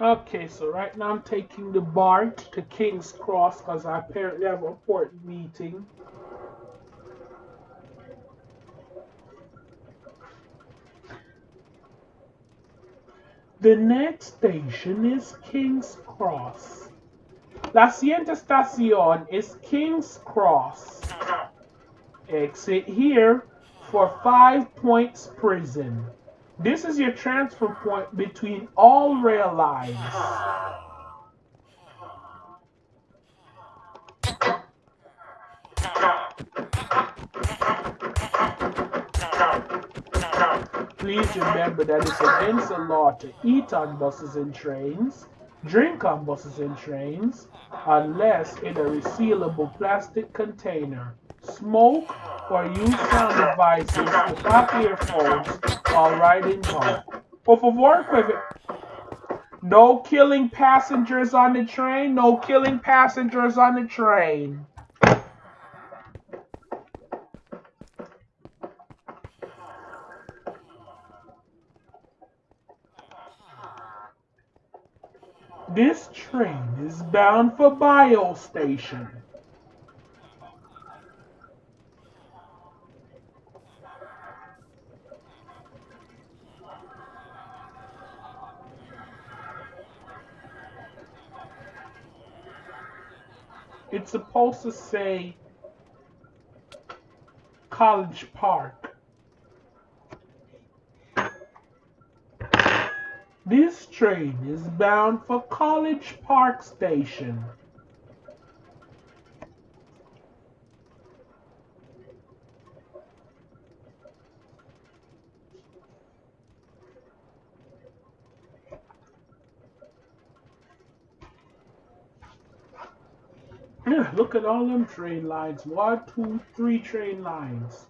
Okay, so right now I'm taking the BART to King's Cross because I apparently have an important meeting. The next station is King's Cross. La siguiente estación is King's Cross. Uh-huh. Exit here for Five Points Prison. This is your transfer point between all rail lines. Please remember that it's against the law to eat on buses and trains, drink on buses and trains, unless in a resealable plastic container, smoke or use on devices without earphones while riding home. Por favor, no killing passengers on the train, no killing passengers on the train. This train is bound for Bio Station. It's supposed to say College Park. This train is bound for College Park Station. Look at all them train lines. One, two, three train lines.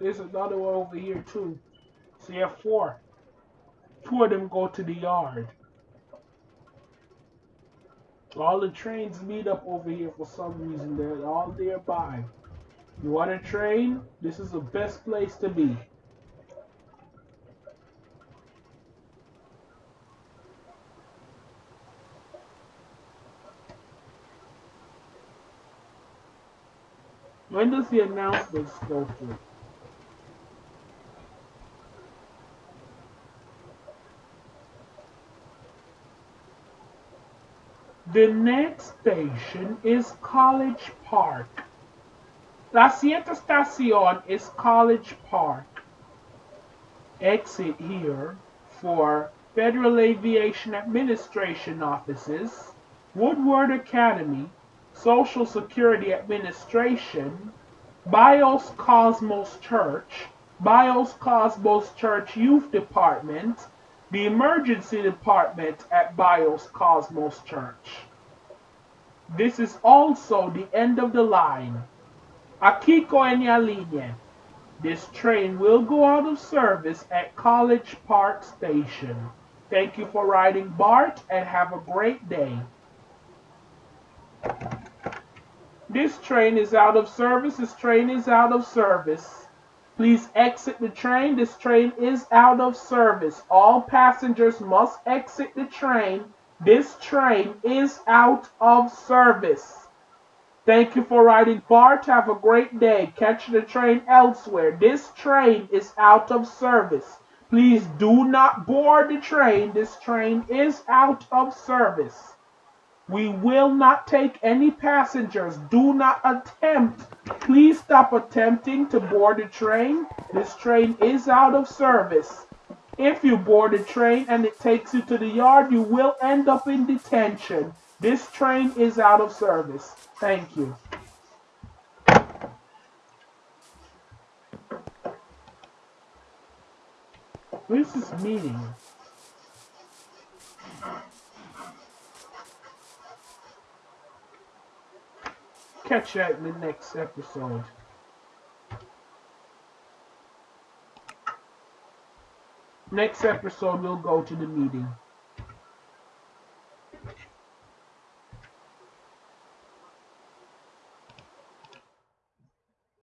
There's another one over here too. So you have four. Two of them go to the yard. All the trains meet up over here for some reason. They're all nearby. You want a train? This is the best place to be. When does the announcements go through? The next station is College Park. La siguiente estación is College Park. Exit here for Federal Aviation Administration offices, Woodward Academy, Social Security Administration, Bios Cosmos Church, Bios Cosmos Church Youth Department, the emergency department at Bios Cosmos Church. This is also the end of the line. Akiko en. This train will go out of service at College Park Station. Thank you for riding BART and have a great day. This train is out of service. This train is out of service. Please exit the train. This train is out of service. All passengers must exit the train. This train is out of service. Thank you for riding BART. Have a great day. Catch the train elsewhere. This train is out of service. Please do not board the train. This train is out of service. We will not take any passengers. Do not attempt. Please stop attempting to board the train. This train is out of service. If you board the train and it takes you to the yard, you will end up in detention. This train is out of service. Thank you. Where's this meeting? Catch that in the next episode. Next episode, we'll go to the meeting.